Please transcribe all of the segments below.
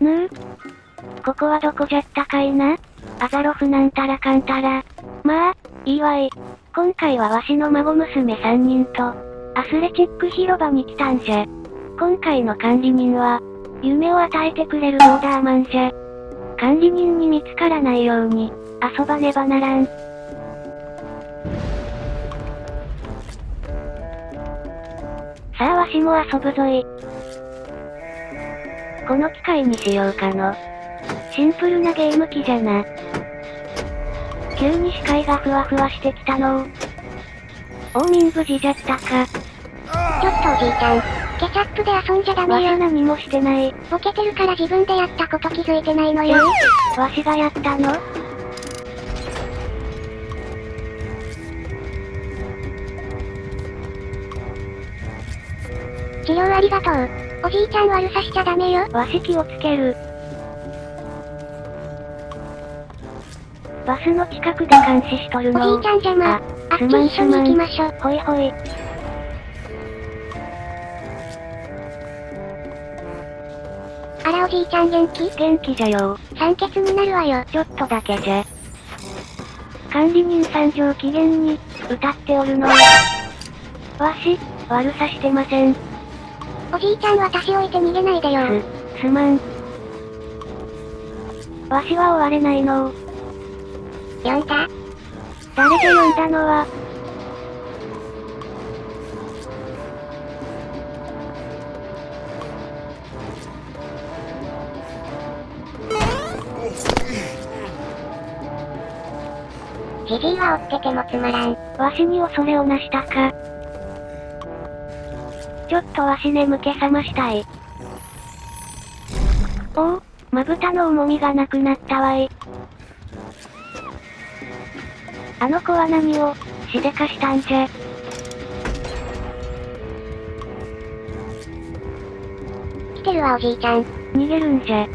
ぬうここはどこじゃったかいな？アザロフなんたらかんたら。まあ、いいわい。今回はわしの孫娘3人と、アスレチック広場に来たんじゃ。今回の管理人は、夢を与えてくれるボーダーマンじゃ。管理人に見つからないように、遊ばねばならん。さあわしも遊ぶぞい。この機会にしようかの。シンプルなゲーム機じゃな。急に視界がふわふわしてきたのう。大民無事じゃったか。ちょっとおじいちゃん、ケチャップで遊んじゃダメよ。わし何もしてない。ボケてるから自分でやったこと気づいてないのよ。わしがやったの？治療ありがとう。おじいちゃん悪さしちゃダメよ。わし気をつける。バスの近くで監視しとるのおじいちゃん邪魔。あっち一緒に行きましょう。ほいほい。あらおじいちゃん元気？元気じゃよ酸欠になるわよ。ちょっとだけじゃ。管理人さん上機嫌に、歌っておるの。わし、悪さしてません。おじいちゃん私置いて逃げないでよ。す、すまん。わしは追われないの呼んだ誰で呼んだのはじじいは追っててもつまらん。わしに恐れをなしたか。ちょっとわし眠気覚ましたい。おお、まぶたの重みがなくなったわい。あの子は何を、しでかしたんじゃ。来てるわおじいちゃん。逃げるんじゃ。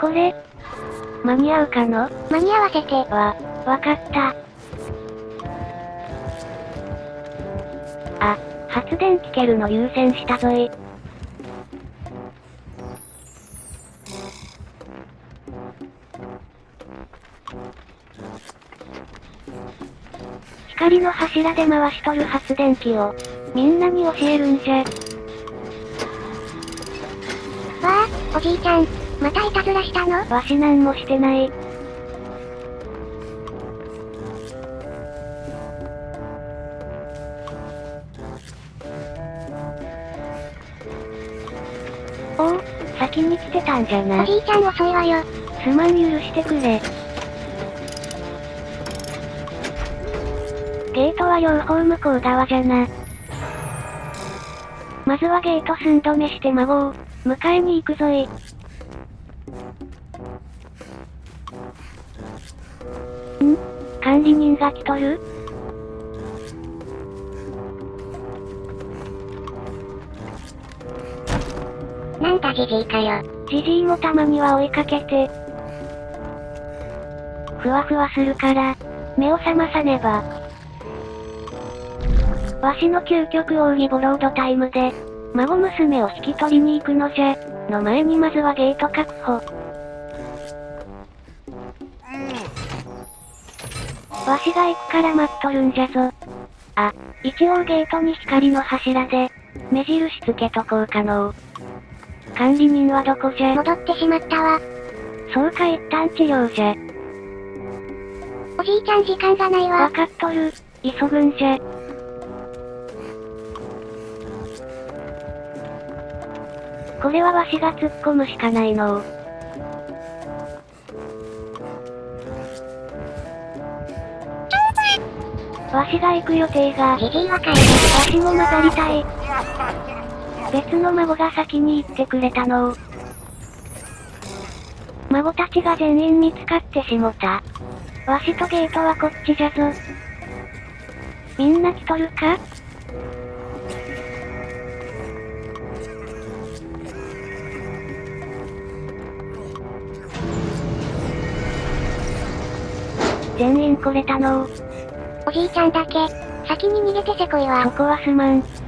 これ、間に合うかの？間に合わせて。わ、わかった。あ、発電機けるの優先したぞい。光の柱で回しとる発電機を、みんなに教えるんじゃ。わあ、おじいちゃん、またいたずらしたの？わしなんもしてない。おお、先に来てたんじゃな。おじいちゃん遅いわよ。すまん許してくれ。ゲートは両方向こう側じゃな。まずはゲート寸止めして孫を、迎えに行くぞい。ん？管理人が来とる？なん。だじじいかよ。じじいもたまには追いかけて。ふわふわするから、目を覚まさねば。わしの究極奥義ボロードタイムで、孫娘を引き取りに行くのじゃ、の前にまずはゲート確保。わしが行くから待っとるんじゃぞ。あ、一応ゲートに光の柱で、目印つけとこうかのう。管理人はどこじゃ？戻ってしまったわ。そうか一旦治療じゃ。おじいちゃん時間がないわ。わかっとる。急ぐんじゃ。これはわしが突っ込むしかないのわしが行く予定が、じじいは帰る。わしも混ざりたい。別の孫が先に行ってくれたの孫たちが全員見つかってしもた。わしとゲートはこっちじゃぞ。みんな来とるか？全員来れたのおじいちゃんだけ、先に逃げてせこいわ。そこはすまん。